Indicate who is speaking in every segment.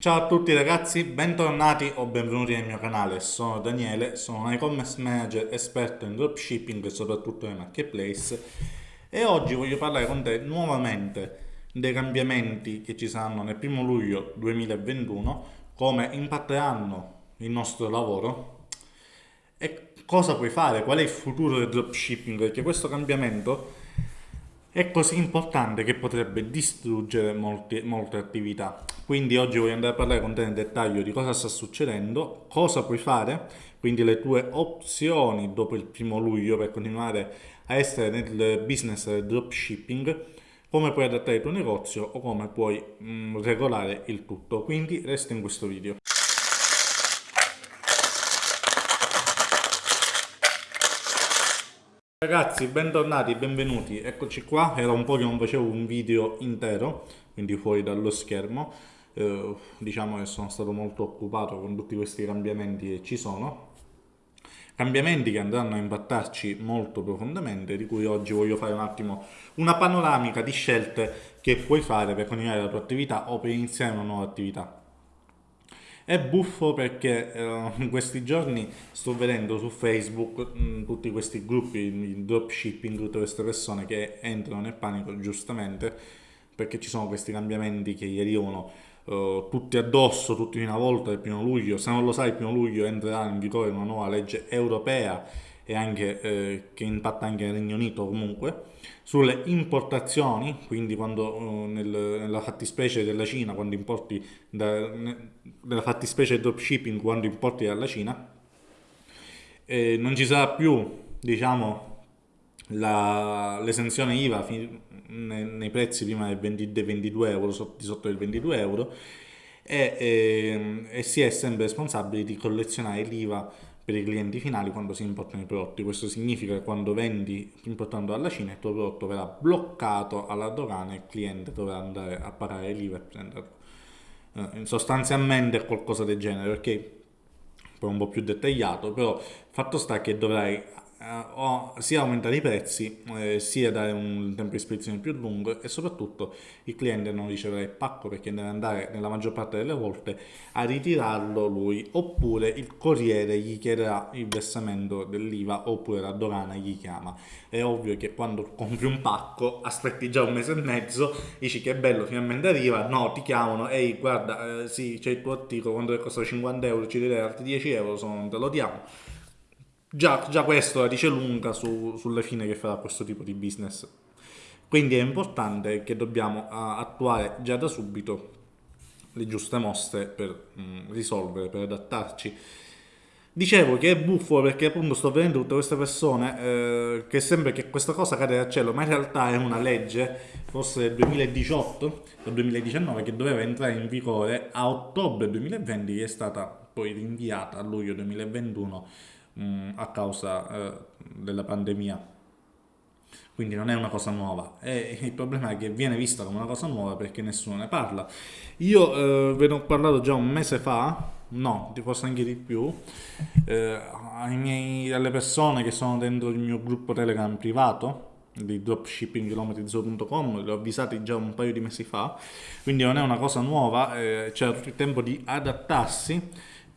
Speaker 1: Ciao a tutti ragazzi, bentornati o benvenuti nel mio canale, sono Daniele, sono un e-commerce manager esperto in dropshipping e soprattutto nei marketplace e oggi voglio parlare con te nuovamente dei cambiamenti che ci saranno nel primo luglio 2021, come impatteranno il nostro lavoro e cosa puoi fare, qual è il futuro del dropshipping, perché questo cambiamento è così importante che potrebbe distruggere molti, molte attività. Quindi oggi voglio andare a parlare con te nel dettaglio di cosa sta succedendo, cosa puoi fare, quindi le tue opzioni dopo il primo luglio per continuare a essere nel business del dropshipping, come puoi adattare il tuo negozio o come puoi mh, mm, regolare il tutto. Quindi resta in questo video. Ragazzi, bentornati, benvenuti, eccoci qua, era un po' che non facevo un video intero, quindi fuori dallo schermo, eh, diciamo che sono stato molto occupato con tutti questi cambiamenti che ci sono, cambiamenti che andranno a impattarci molto profondamente, di cui oggi voglio fare un attimo una panoramica di scelte che puoi fare per continuare la tua attività o per iniziare una nuova attività. È buffo perché eh, in questi giorni sto vedendo su Facebook mh, mm, tutti questi gruppi di dropshipping, tutte queste persone che entrano nel panico giustamente perché ci sono questi cambiamenti che gli arrivano uh, tutti addosso, tutti in una volta il primo luglio. Se non lo sai, il primo luglio entrerà in vigore una nuova legge europea e anche, eh, che impatta anche nel Regno Unito comunque, sulle importazioni, quindi quando uh, nel, nella fattispecie della Cina, quando importi da, nella fattispecie del dropshipping, quando importi dalla Cina, eh, non ci sarà più, diciamo, l'esenzione IVA nei, nei, prezzi prima del 20, dei 22 euro, di sotto del 22 euro, e, e, ehm, e si è sempre responsabili di collezionare l'IVA per i clienti finali quando si importano i prodotti. Questo significa che quando vendi importando dalla Cina il tuo prodotto verrà bloccato alla dogana e il cliente dovrà andare a pagare l'IVA e prenderlo. Eh, sostanzialmente è qualcosa del genere, perché poi un po' più dettagliato, però fatto sta che dovrai o sia aumentare i prezzi, eh, sia dare un tempo di spedizione più lungo e soprattutto il cliente non riceverà il pacco perché deve andare nella maggior parte delle volte a ritirarlo lui oppure il corriere gli chiederà il versamento dell'IVA oppure la dogana gli chiama. È ovvio che quando compri un pacco aspetti già un mese e mezzo, dici che bello finalmente arriva, no ti chiamano, ehi guarda eh, sì c'è il tuo articolo, quando costa 50 euro ci direi altri 10 euro, sono, te lo diamo Già, già questo la dice lunga su, sulle fine che farà questo tipo di business. Quindi è importante che dobbiamo attuare già da subito le giuste mosse per mh, mm, risolvere, per adattarci. Dicevo che è buffo perché appunto sto vedendo tutte queste persone eh, che sembra che questa cosa cade dal cielo, ma in realtà è una legge, forse del 2018 o 2019, che doveva entrare in vigore a ottobre 2020, che è stata poi rinviata a luglio 2021 mh, mm, a causa eh, della pandemia. Quindi non è una cosa nuova. E il problema è che viene vista come una cosa nuova perché nessuno ne parla. Io eh, ve ne ho parlato già un mese fa, no, forse anche di più, eh, miei, alle persone che sono dentro il mio gruppo Telegram privato di dropshippingkilometrizzo.com li ho avvisati già un paio di mesi fa quindi non è una cosa nuova eh, c'era tutto il tempo di adattarsi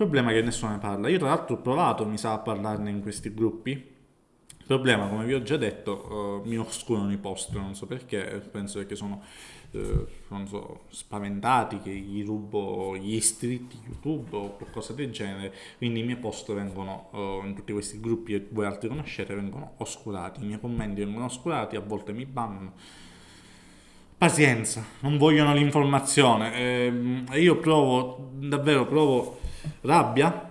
Speaker 1: il problema è che nessuno ne parla. Io tra l'altro ho provato, mi sa, a parlarne in questi gruppi. Il problema, come vi ho già detto, uh, mi oscurano i post, non so perché, penso che sono, uh, non so, spaventati che gli rubo gli iscritti YouTube o qualcosa del genere, quindi i miei post vengono, uh, in tutti questi gruppi che voi altri conoscete, vengono oscurati, i miei commenti vengono oscurati, a volte mi bannano. Pazienza, non vogliono l'informazione. Eh, io provo, davvero provo rabbia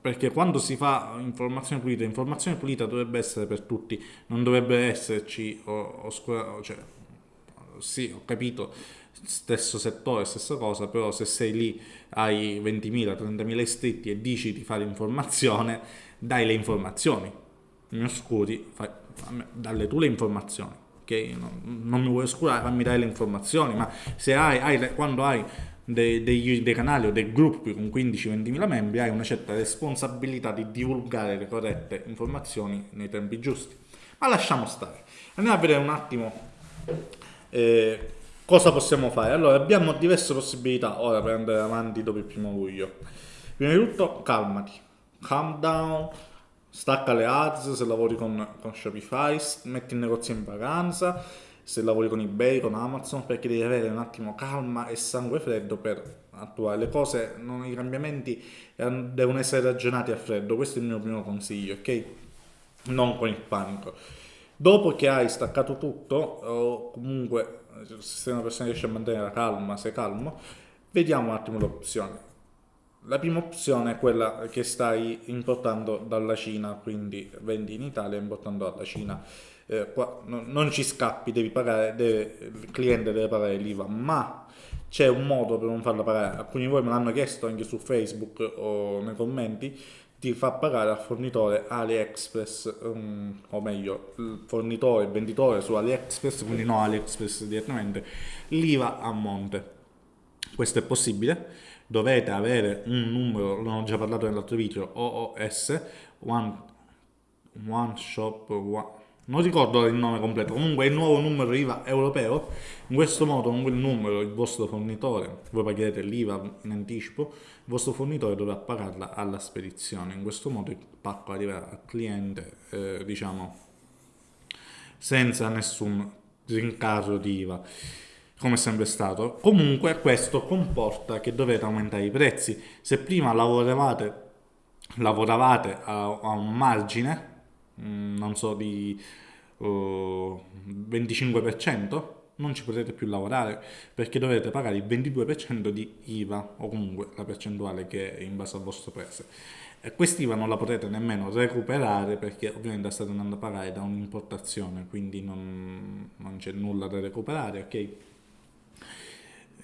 Speaker 1: perché quando si fa informazione pulita, informazione pulita dovrebbe essere per tutti, non dovrebbe esserci oscura, cioè, sì, ho capito, stesso settore, stessa cosa, però se sei lì, hai 20.000, 30.000 iscritti e dici di fare informazione, dai le informazioni, mi oscuri, fai, dalle tu le informazioni, ok? Non, non mi vuoi oscurare, fammi dare le informazioni, ma se hai, hai quando hai dei, dei, dei, canali o dei gruppi con 15-20 mila membri hai una certa responsabilità di divulgare le corrette informazioni nei tempi giusti. Ma lasciamo stare. Andiamo a vedere un attimo eh, cosa possiamo fare? Allora, abbiamo diverse possibilità ora per andare avanti dopo il primo luglio. Prima di tutto, calmati, calm down, stacca le ads se lavori con, con Shopify, metti il negozio in vacanza, se lavori con eBay, con Amazon, perché devi avere un attimo calma e sangue freddo per attuare le cose, non, i cambiamenti eh, devono essere ragionati a freddo, questo è il mio primo consiglio, ok? Non con il panico. Dopo che hai staccato tutto, o comunque se una persona riesce a mantenere la calma, sei calmo, vediamo un attimo le opzioni. La prima opzione è quella che stai importando dalla Cina, quindi vendi in Italia importando dalla Cina. Eh, qua no, non ci scappi, devi pagare, deve, il cliente deve pagare l'IVA, ma c'è un modo per non farla pagare. Alcuni di voi me l'hanno chiesto anche su Facebook o nei commenti ti fa pagare al fornitore AliExpress, um, o meglio, il fornitore, il venditore su AliExpress, quindi no AliExpress direttamente, l'IVA a monte. Questo è possibile, dovete avere un numero, l'ho già parlato nell'altro video, OOS, One, one Shop, one, non ricordo il nome completo, comunque il nuovo numero IVA europeo, in questo modo con quel numero il vostro fornitore, voi pagherete l'IVA in anticipo, il vostro fornitore dovrà pagarla alla spedizione, in questo modo il pacco arriverà al cliente, eh, diciamo, senza nessun rincaro di IVA come è sempre stato. Comunque questo comporta che dovete aumentare i prezzi. Se prima lavoravate, lavoravate a, a un margine, Mm, non so, di uh, 25%, non ci potete più lavorare perché dovete pagare il 22% di IVA o comunque la percentuale che è in base al vostro prezzo. E quest'IVA non la potete nemmeno recuperare perché ovviamente state andando a pagare da un'importazione, quindi non, non c'è nulla da recuperare, ok?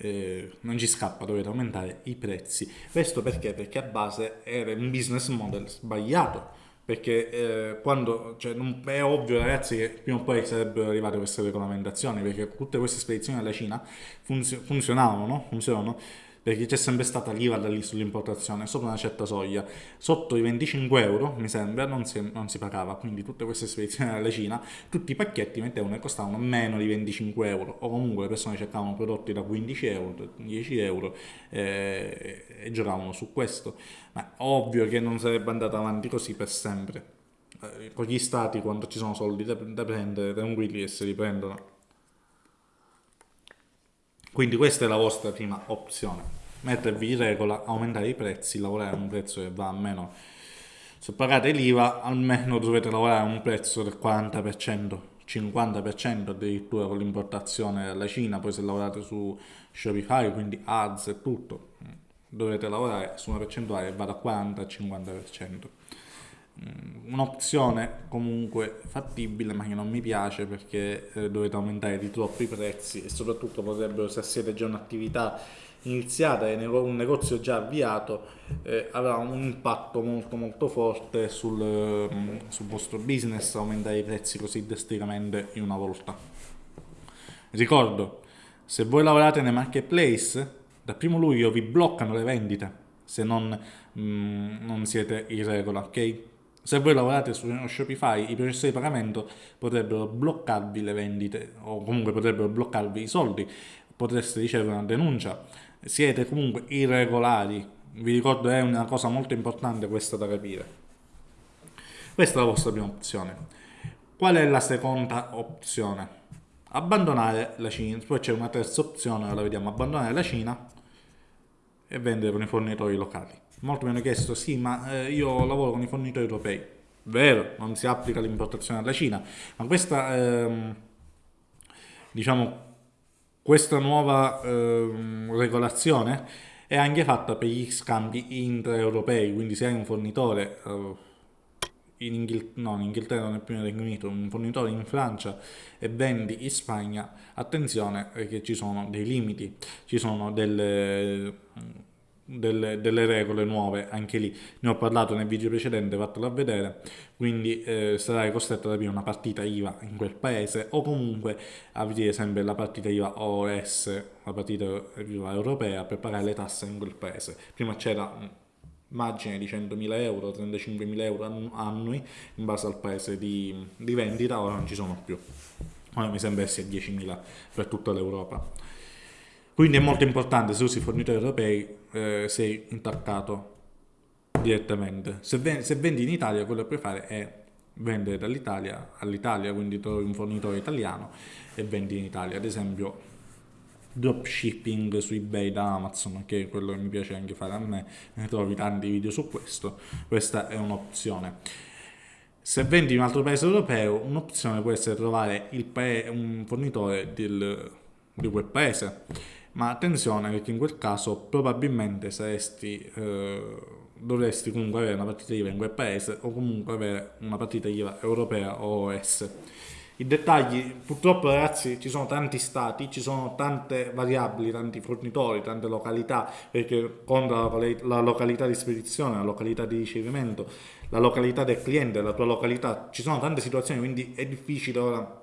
Speaker 1: Eh, non ci scappa, dovete aumentare i prezzi. Questo perché? Perché a base era un business model sbagliato perché eh, quando, cioè, non, è ovvio ragazzi che prima o poi sarebbero arrivate queste regolamentazioni perché tutte queste spedizioni alla Cina funzio, funzionavano, no? funzionano perché c'è sempre stata l'IVA sull'importazione sopra una certa soglia. Sotto i 25 euro mi sembra non si, non si pagava. Quindi tutte queste spedizioni alla Cina tutti i pacchetti mettevano e costavano meno di 25 euro. O comunque le persone cercavano prodotti da 15 euro 10 euro eh, e giocavano su questo. Ma ovvio che non sarebbe andato avanti così per sempre. Eh, con gli stati quando ci sono soldi da, da prendere tranquilli e se li prendono quindi questa è la vostra prima opzione. Mettervi in regola, aumentare i prezzi, lavorare a un prezzo che va a meno. Se pagate l'IVA almeno dovete lavorare a un prezzo del 40%, 50% addirittura con l'importazione dalla Cina, poi se lavorate su Shopify, quindi ads e tutto, dovete lavorare su una percentuale che va da 40 al 50%. Mm, un'opzione comunque fattibile ma che non mi piace perché eh, dovete aumentare di troppo i prezzi e soprattutto potrebbero se siete già un'attività iniziata e un negozio già avviato eh, avrà un impatto molto molto forte sul, mm, sul vostro business aumentare i prezzi così drasticamente in una volta. Ricordo se voi lavorate nei marketplace dal primo luglio vi bloccano le vendite se non, mm, non siete in regola ok se voi lavorate su Shopify, i processi di pagamento potrebbero bloccarvi le vendite o comunque potrebbero bloccarvi i soldi, potreste ricevere una denuncia. Siete comunque irregolari. Vi ricordo è una cosa molto importante questa da capire. Questa è la vostra prima opzione. Qual è la seconda opzione? Abbandonare la Cina. Poi c'è una terza opzione, la vediamo, abbandonare la Cina e vendere con i fornitori locali. Molto mi hanno chiesto, sì, ma eh, io lavoro con i fornitori europei. Vero, non si applica l'importazione dalla Cina, ma questa, ehm, diciamo, questa nuova ehm, regolazione è anche fatta per gli scambi intraeuropei, quindi se hai un fornitore eh, in, Inghil- no, in Inghilterra, nel primo Regno Unito, un fornitore in Francia e vendi in Spagna, attenzione che ci sono dei limiti, ci sono delle delle, delle, regole nuove anche lì. Ne ho parlato nel video precedente fatelo a vedere. Quindi eh, sarai costretto ad aprire una partita IVA in quel paese o comunque aprire sempre la partita IVA OS la partita IVA europea per pagare le tasse in quel paese. Prima c'era margine di 100.000 euro 35.000 euro annui in base al paese di, di vendita ora non ci sono più ora mi sembra sia 10.000 per tutta l'Europa. Quindi è molto importante se usi fornitori europei eh, sei intaccato direttamente. Se, ven se vendi in Italia quello che puoi fare è vendere dall'Italia all'Italia, quindi trovi un fornitore italiano e vendi in Italia. Ad esempio dropshipping su ebay da Amazon che è quello che mi piace anche fare a me ne trovi tanti video su questo. Questa è un'opzione. Se vendi in un altro paese europeo un'opzione può essere trovare un fornitore del, di quel paese. Ma attenzione perché in quel caso probabilmente saresti eh, dovresti comunque avere una partita IVA in quel paese o comunque avere una partita IVA europea o OS i dettagli, purtroppo ragazzi ci sono tanti stati, ci sono tante variabili, tanti fornitori, tante località, perché conta la località di spedizione, la località di ricevimento, la località del cliente, la tua località, ci sono tante situazioni, quindi è difficile ora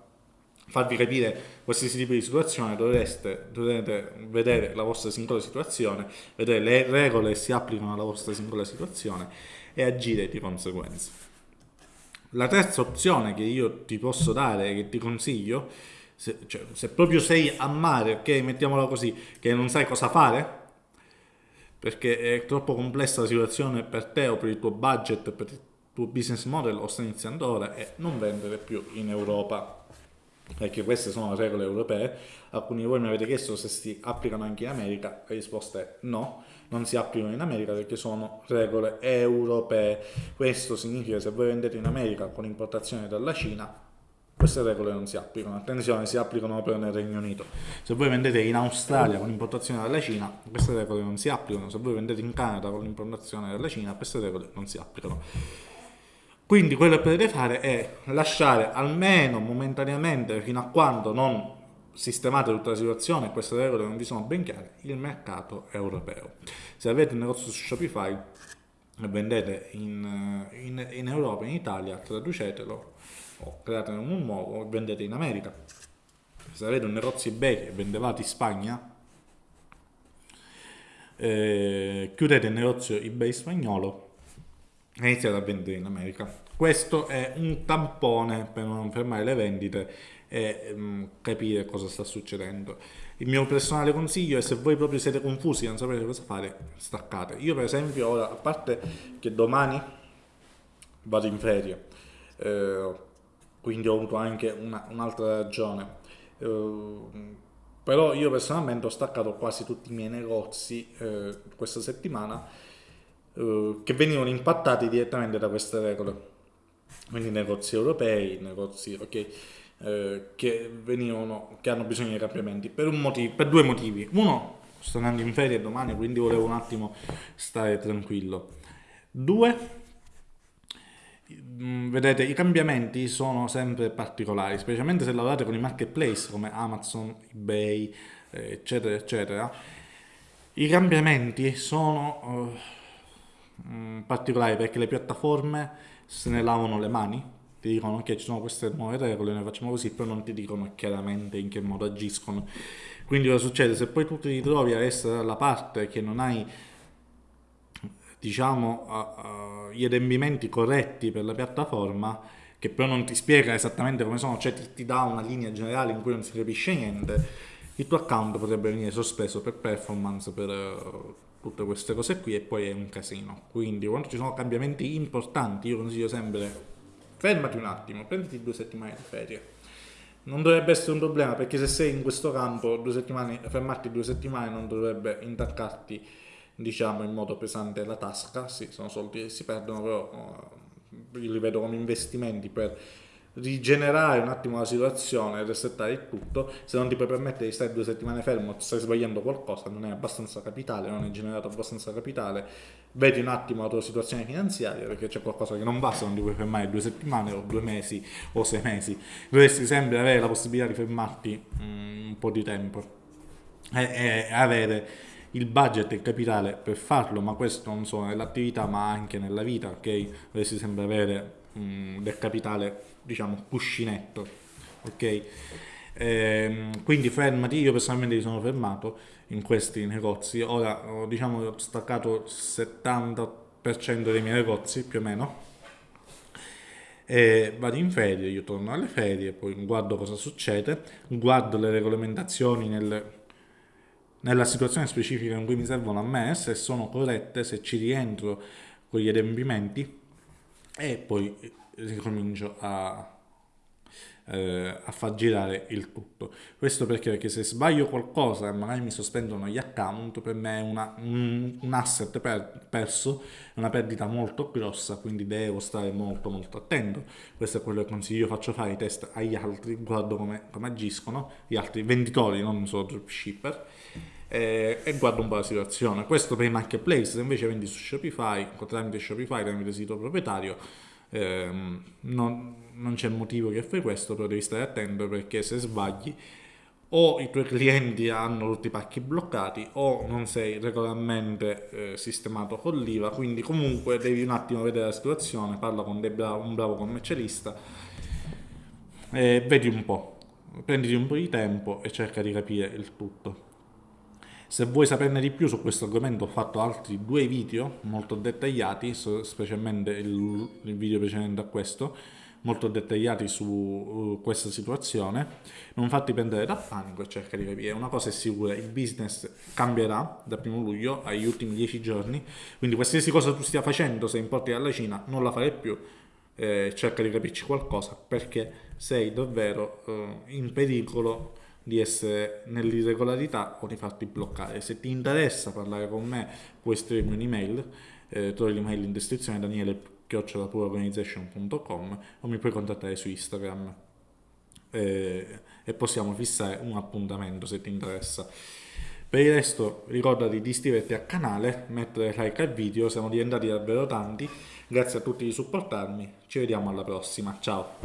Speaker 1: farvi capire qualsiasi tipo di situazione, dovreste, dovrete vedere la vostra singola situazione, vedere le regole che si applicano alla vostra singola situazione e agire di conseguenza. La terza opzione che io ti posso dare, che ti consiglio, se, cioè, se proprio sei a mare, ok, mettiamola così, che non sai cosa fare, perché è troppo complessa la situazione per te o per il tuo budget, per il tuo business model, o stai iniziando ora, è non vendere più in Europa perché queste sono le regole europee. Alcuni di voi mi avete chiesto se si applicano anche in America, la risposta è no, non si applicano in America perché sono regole europee. Questo significa che se voi vendete in America con importazione dalla Cina, queste regole non si applicano. Attenzione, si applicano proprio nel Regno Unito. Se voi vendete in Australia con importazione dalla Cina, queste regole non si applicano. Se voi vendete in Canada con importazione dalla Cina, queste regole non si applicano. Quindi quello che potete fare è lasciare almeno momentaneamente, fino a quando non sistemate tutta la situazione, queste regole non vi sono ben chiare, il mercato europeo. Se avete un negozio su Shopify e vendete in, in, in Europa, in Italia, traducetelo o createne un nuovo o vendete in America. Se avete un negozio eBay e vendevate in Spagna, eh, chiudete il negozio eBay spagnolo e iniziate a vendere in America. Questo è un tampone per non fermare le vendite e um, capire cosa sta succedendo. Il mio personale consiglio è se voi proprio siete confusi e non sapete cosa fare, staccate. Io per esempio ora, a parte che domani vado in ferie, eh, quindi ho avuto anche un'altra un ragione, eh, però io personalmente ho staccato quasi tutti i miei negozi eh, questa settimana eh, che venivano impattati direttamente da queste regole. Quindi negozi europei, negozi, ok eh, che, venivano, che hanno bisogno di cambiamenti per, motivo, per due motivi. Uno, sto andando in ferie domani, quindi volevo un attimo stare tranquillo. Due, mm, vedete, i cambiamenti sono sempre particolari, specialmente se lavorate con i marketplace come Amazon, eBay, eh, eccetera, eccetera. I cambiamenti sono uh, particolari perché le piattaforme se ne lavano le mani ti dicono che ci sono queste nuove regole, noi facciamo così, però non ti dicono chiaramente in che modo agiscono. Quindi cosa succede? Se poi tu ti ritrovi a essere dalla parte che non hai diciamo uh, uh, gli adempimenti corretti per la piattaforma che però non ti spiega esattamente come sono, cioè ti, ti dà una linea generale in cui non si capisce niente, il tuo account potrebbe venire sospeso per performance, per uh, tutte queste cose qui e poi è un casino. Quindi quando ci sono cambiamenti importanti io consiglio sempre fermati un attimo, prenditi due settimane di ferie. Non dovrebbe essere un problema perché se sei in questo campo, due fermarti due settimane non dovrebbe intaccarti diciamo in modo pesante la tasca, sì, sono soldi che si perdono, però uh, li vedo come investimenti per rigenerare un attimo la situazione, resettare il tutto, se non ti puoi permettere di stare due settimane fermo, stai sbagliando qualcosa, non è abbastanza capitale, non hai generato abbastanza capitale, vedi un attimo la tua situazione finanziaria perché c'è qualcosa che non basta, non ti puoi fermare due settimane o due mesi o sei mesi, dovresti sempre avere la possibilità di fermarti um, un po' di tempo. E, e avere il budget e il capitale per farlo, ma questo non solo nell'attività ma anche nella vita, ok? Dovresti sempre avere um, del capitale diciamo cuscinetto ok? Ehm, quindi fermati io personalmente mi sono fermato in questi negozi. Ora diciamo ho staccato il 70% dei miei negozi più o meno. E vado in ferie, io torno alle ferie, poi guardo cosa succede, guardo le regolamentazioni nel, nella situazione specifica in cui mi servono a me, se sono corrette, se ci rientro con gli adempimenti. E poi ricomincio a eh, a far girare il tutto. Questo perché? Perché se sbaglio qualcosa e magari mi sospendono gli account, per me è una, un, asset per, perso, è una perdita molto grossa, quindi devo stare molto molto attento. Questo è quello che consiglio, io faccio fare i test agli altri, guardo come, come agiscono gli altri venditori, non solo dropshipper. Eh, e guardo un po' la situazione. Questo per i marketplace, se invece vendi su Shopify, tramite Shopify, tramite sito proprietario, ehm, non, non c'è motivo che fai questo, però devi stare attento perché se sbagli o i tuoi clienti hanno tutti i pacchi bloccati o non sei regolarmente eh, sistemato con l'IVA, quindi comunque devi un attimo vedere la situazione, parla con bravo, un bravo commercialista e vedi un po', prenditi un po' di tempo e cerca di capire il tutto. Se vuoi saperne di più su questo argomento ho fatto altri due video molto dettagliati, specialmente il, video precedente a questo, molto dettagliati su uh, questa situazione. Non fatti prendere da panico e cerca di capire. Una cosa è sicura, il business cambierà dal primo luglio agli ultimi dieci giorni, quindi qualsiasi cosa tu stia facendo, se importi dalla Cina, non la farai più. Eh, cerca di capirci qualcosa perché sei davvero eh, in pericolo di essere nell'irregolarità o di farti bloccare. Se ti interessa parlare con me puoi scrivermi un'email, eh, trovi l'email in descrizione daniele.organization.com o mi puoi contattare su Instagram eh, e possiamo fissare un appuntamento se ti interessa. Per il resto ricordati di iscriverti al canale, mettere like al video, siamo diventati davvero tanti, grazie a tutti di supportarmi, ci vediamo alla prossima, ciao!